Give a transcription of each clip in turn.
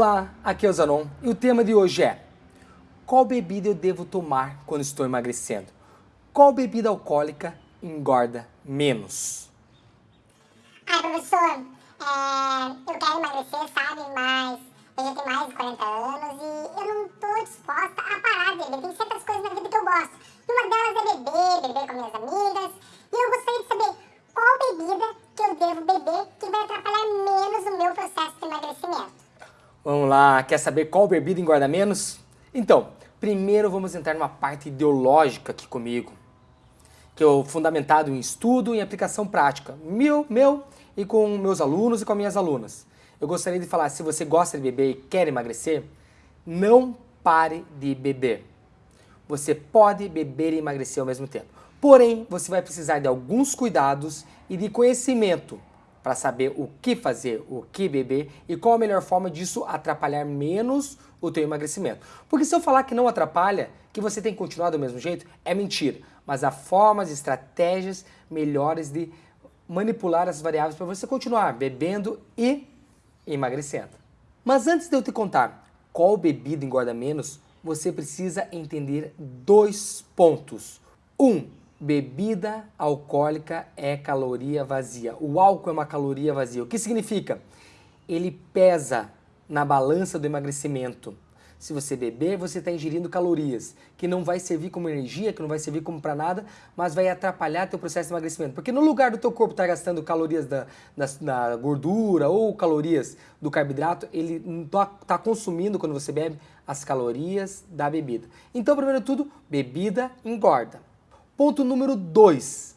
Olá, aqui é o Zanon e o tema de hoje é Qual bebida eu devo tomar quando estou emagrecendo? Qual bebida alcoólica engorda menos? Ai, professor, é, eu quero emagrecer, sabe, mas eu já tenho mais de 40 anos e eu não estou disposta a parar de beber. Tem certas coisas na vida que eu gosto. E uma delas é beber, beber com minhas amigas. E eu Vamos lá, quer saber qual bebida engorda menos? Então, primeiro vamos entrar numa parte ideológica aqui comigo, que é fundamentado em estudo e aplicação prática, meu, meu e com meus alunos e com minhas alunas. Eu gostaria de falar, se você gosta de beber e quer emagrecer, não pare de beber. Você pode beber e emagrecer ao mesmo tempo. Porém, você vai precisar de alguns cuidados e de conhecimento para saber o que fazer, o que beber e qual a melhor forma disso atrapalhar menos o teu emagrecimento. Porque se eu falar que não atrapalha, que você tem que continuar do mesmo jeito, é mentira. Mas há formas, estratégias melhores de manipular as variáveis para você continuar bebendo e emagrecendo. Mas antes de eu te contar qual bebida engorda menos, você precisa entender dois pontos. Um, bebida alcoólica é caloria vazia. O álcool é uma caloria vazia. O que significa? Ele pesa na balança do emagrecimento. Se você beber, você está ingerindo calorias, que não vai servir como energia, que não vai servir como para nada, mas vai atrapalhar teu processo de emagrecimento. Porque no lugar do teu corpo estar tá gastando calorias da, da, da, gordura ou calorias do carboidrato, ele está tá consumindo, quando você bebe, as calorias da bebida. Então, primeiro de tudo, bebida engorda. Ponto número 2.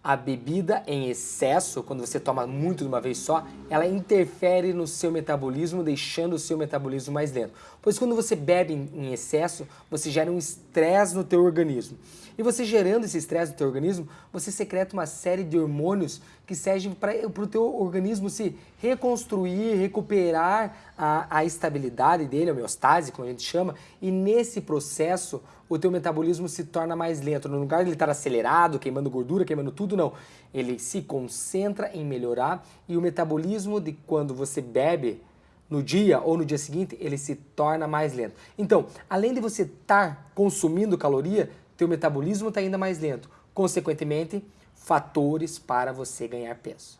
A bebida em excesso, quando você toma muito de uma vez só, ela interfere no seu metabolismo, deixando o seu metabolismo mais lento. Pois quando você bebe em excesso, você gera um estresse no teu organismo. E você gerando esse estresse no teu organismo, você secreta uma série de hormônios que servem para o teu organismo se reconstruir, recuperar a, a estabilidade dele, a homeostase, como a gente chama, e nesse processo o teu metabolismo se torna mais lento. No lugar de ele estar acelerado, queimando gordura, queimando tudo, não. Ele se concentra em melhorar e o metabolismo de quando você bebe no dia ou no dia seguinte, ele se torna mais lento. Então, além de você estar consumindo caloria, teu metabolismo está ainda mais lento. Consequentemente, fatores para você ganhar peso.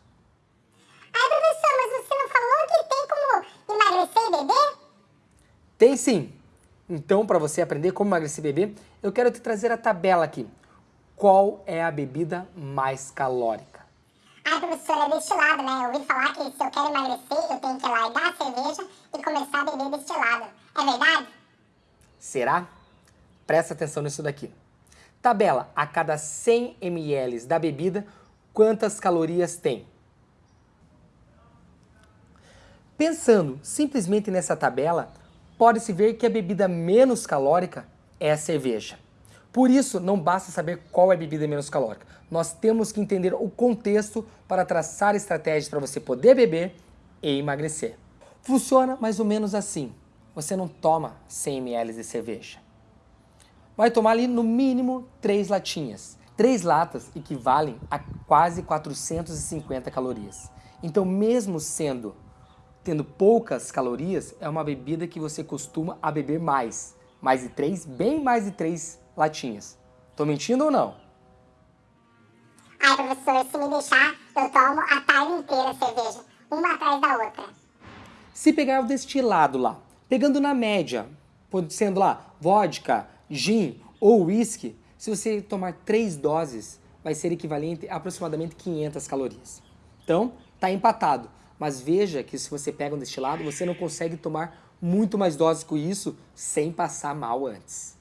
Ai, professor, mas você não falou que tem como emagrecer e beber? Tem sim. Então, para você aprender como emagrecer e beber, eu quero te trazer a tabela aqui. Qual é a bebida mais calórica? Ai, professor, é destilado, né? Eu ouvi falar que se eu quero emagrecer, eu tenho que largar a cerveja e começar a beber destilado. É verdade? Será? Presta atenção nisso daqui. Tabela, a cada 100 ml da bebida, quantas calorias tem? Pensando simplesmente nessa tabela, pode-se ver que a bebida menos calórica é a cerveja. Por isso, não basta saber qual é a bebida menos calórica. Nós temos que entender o contexto para traçar estratégias para você poder beber e emagrecer. Funciona mais ou menos assim. Você não toma 100 ml de cerveja vai tomar ali no mínimo três latinhas. Três latas equivalem a quase 450 calorias. Então, mesmo sendo tendo poucas calorias, é uma bebida que você costuma a beber mais. Mais de três, bem mais de três latinhas. Tô mentindo ou não? Ai, professor, se me deixar, eu tomo a tarde inteira cerveja, uma atrás da outra. Se pegar o destilado lá, pegando na média, sendo lá vodka, gin ou whisky, se você tomar três doses, vai ser equivalente a aproximadamente 500 calorias. Então, está empatado. Mas veja que se você pega um destilado, você não consegue tomar muito mais doses com isso sem passar mal antes.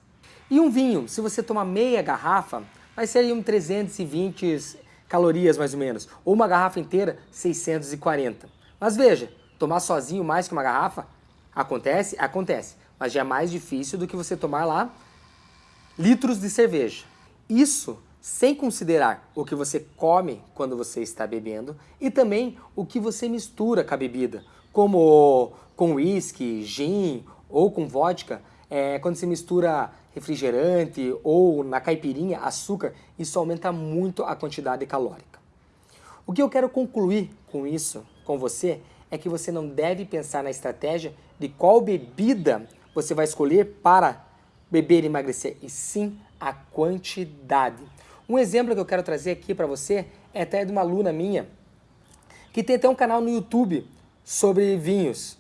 E um vinho, se você tomar meia garrafa, vai ser um 320 calorias mais ou menos. Ou uma garrafa inteira, 640. Mas veja, tomar sozinho mais que uma garrafa, acontece? Acontece. Mas já é mais difícil do que você tomar lá litros de cerveja. Isso sem considerar o que você come quando você está bebendo e também o que você mistura com a bebida, como com uísque, gin ou com vodka, é, quando você mistura refrigerante ou na caipirinha açúcar, isso aumenta muito a quantidade calórica. O que eu quero concluir com isso, com você, é que você não deve pensar na estratégia de qual bebida você vai escolher para beber e emagrecer, e sim a quantidade. Um exemplo que eu quero trazer aqui para você é até de uma aluna minha, que tem até um canal no YouTube sobre vinhos,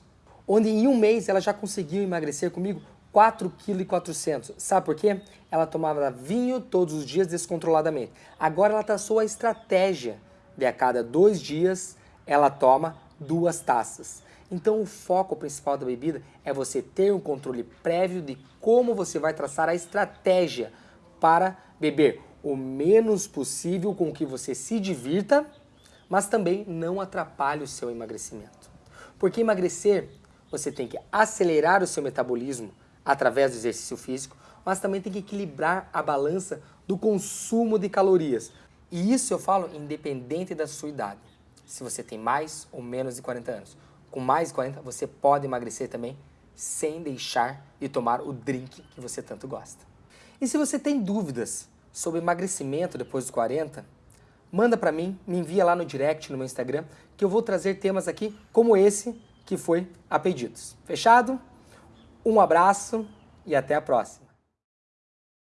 onde em um mês ela já conseguiu emagrecer comigo 4,4 kg. Sabe por quê? Ela tomava vinho todos os dias descontroladamente. Agora ela traçou a estratégia de a cada dois dias ela toma duas taças. Então o foco principal da bebida é você ter um controle prévio de como você vai traçar a estratégia para beber o menos possível com que você se divirta, mas também não atrapalhe o seu emagrecimento. Porque emagrecer, você tem que acelerar o seu metabolismo através do exercício físico, mas também tem que equilibrar a balança do consumo de calorias. E isso eu falo independente da sua idade. Se você tem mais ou menos de 40 anos. Com mais de 40, você pode emagrecer também sem deixar de tomar o drink que você tanto gosta. E se você tem dúvidas sobre emagrecimento depois dos 40, manda para mim, me envia lá no direct no meu Instagram, que eu vou trazer temas aqui como esse que foi a pedidos. Fechado? Um abraço e até a próxima.